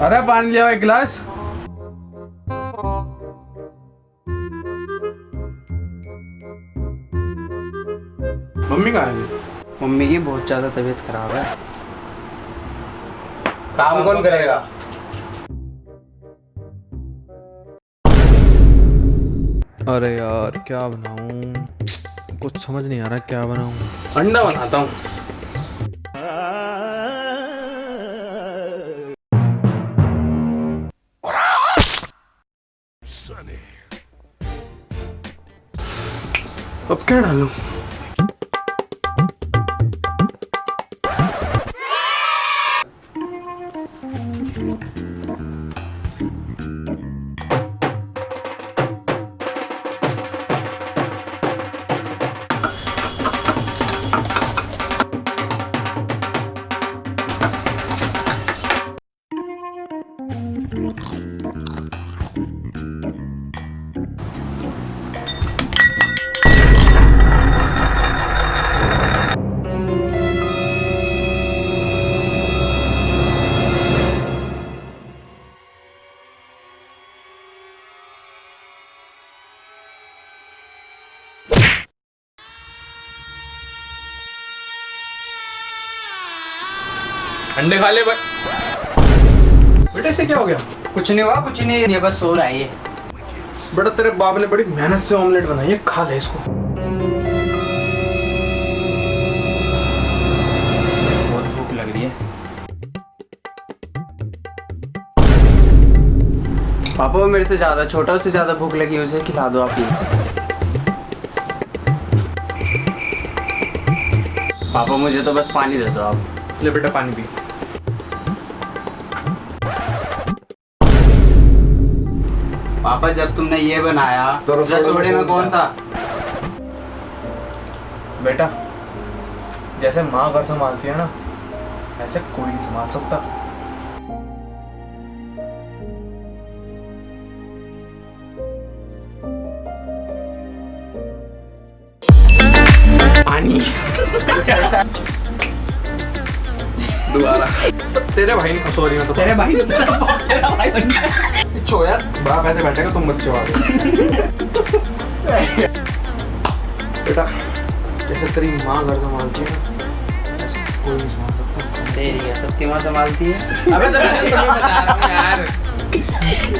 अरे पानी लिया एक गिलास। मम्मी कहाँ है? मम्मी की बहुत ज़्यादा तबीयत खराब है। काम कौन करेगा? अरे यार क्या बनाऊँ? कुछ समझ नहीं आ रहा क्या बनाऊँ। अंडा बनाता हूँ। अब क्या डालूं अंडे खा ले भाई बेटे से क्या हो गया? कुछ नहीं हुआ कुछ नहीं ये बस सो रहा है ये। बेटा तेरे बाप ने बड़ी मेहनत से ऑमलेट बनाई है खा ले इसको। बहुत भूख लग रही है। पापा वो मेरे से ज़्यादा छोटा उससे ज़्यादा भूख लगी उसे खिला दो आप ही पापा मुझे तो बस पानी दे दो आप। ले बेटा पानी पी। पापा जब तुमने ये बनाया तो रसोड़े में कौन था? बेटा जैसे माँ घर संभालती है ना ऐसे कोई नहीं संभाल सकता। पानी। दोबारा तेरे भाई ने सॉरी मैं तो तेरे भाई ने तेरा बाप तेरा भाई बन गया छो यार बाप ऐसे बैठेगा तुम मत वाले आगे बेटा जैसे तेरी माँ घर संभालती है ऐसे कोई नहीं संभाल सकता तेरी है सबकी माँ संभालती है अबे तो मैं बता रहा हूँ यार